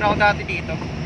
não dá de dati.